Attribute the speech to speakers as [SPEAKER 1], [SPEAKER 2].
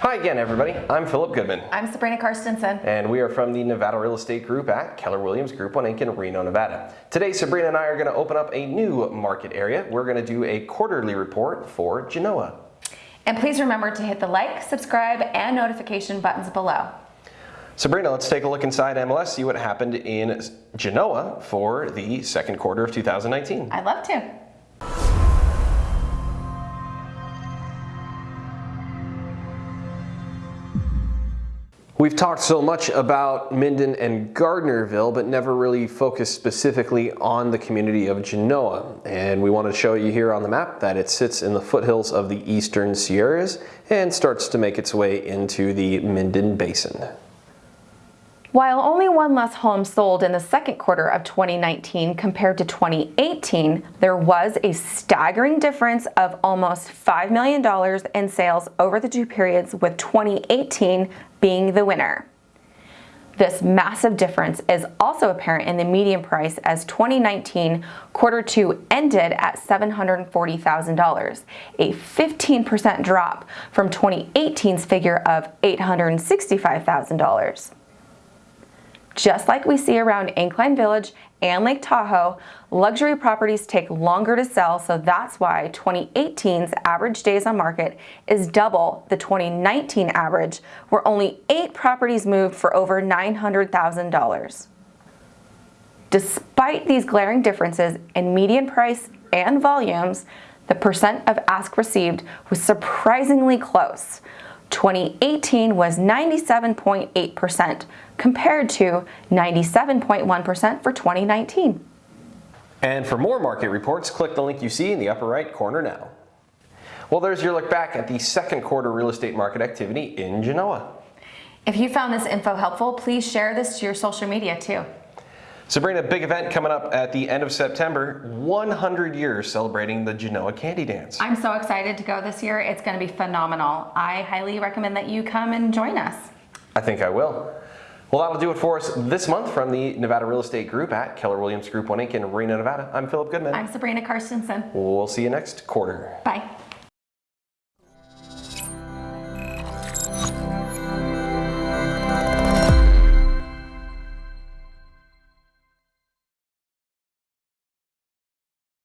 [SPEAKER 1] Hi again, everybody. I'm Philip Goodman.
[SPEAKER 2] I'm Sabrina Karstensen.
[SPEAKER 1] And we are from the Nevada Real Estate Group at Keller Williams Group 1 Inc. in Reno, Nevada. Today, Sabrina and I are going to open up a new market area. We're going to do a quarterly report for Genoa.
[SPEAKER 2] And please remember to hit the like, subscribe, and notification buttons below.
[SPEAKER 1] Sabrina, let's take a look inside MLS, see what happened in Genoa for the second quarter of 2019.
[SPEAKER 2] I'd love to.
[SPEAKER 1] We've talked so much about Minden and Gardnerville, but never really focused specifically on the community of Genoa. And we want to show you here on the map that it sits in the foothills of the eastern Sierras and starts to make its way into the Minden Basin.
[SPEAKER 2] While only one less home sold in the second quarter of 2019 compared to 2018, there was a staggering difference of almost $5 million in sales over the two periods with 2018 being the winner. This massive difference is also apparent in the median price as 2019 quarter two ended at $740,000, a 15% drop from 2018's figure of $865,000. Just like we see around Incline Village and Lake Tahoe, luxury properties take longer to sell, so that's why 2018's average days on market is double the 2019 average, where only eight properties moved for over $900,000. Despite these glaring differences in median price and volumes, the percent of ask received was surprisingly close. 2018 was 97.8% compared to 97.1% for 2019.
[SPEAKER 1] And for more market reports, click the link you see in the upper right corner now. Well, there's your look back at the second quarter real estate market activity in Genoa.
[SPEAKER 2] If you found this info helpful, please share this to your social media too.
[SPEAKER 1] Sabrina, big event coming up at the end of September, 100 years celebrating the Genoa Candy Dance.
[SPEAKER 2] I'm so excited to go this year. It's going to be phenomenal. I highly recommend that you come and join us.
[SPEAKER 1] I think I will. Well, that'll do it for us this month from the Nevada Real Estate Group at Keller Williams Group 1 Inc. in Reno, Nevada. I'm Philip Goodman.
[SPEAKER 2] I'm Sabrina Karstensen.
[SPEAKER 1] We'll see you next quarter.
[SPEAKER 2] Bye.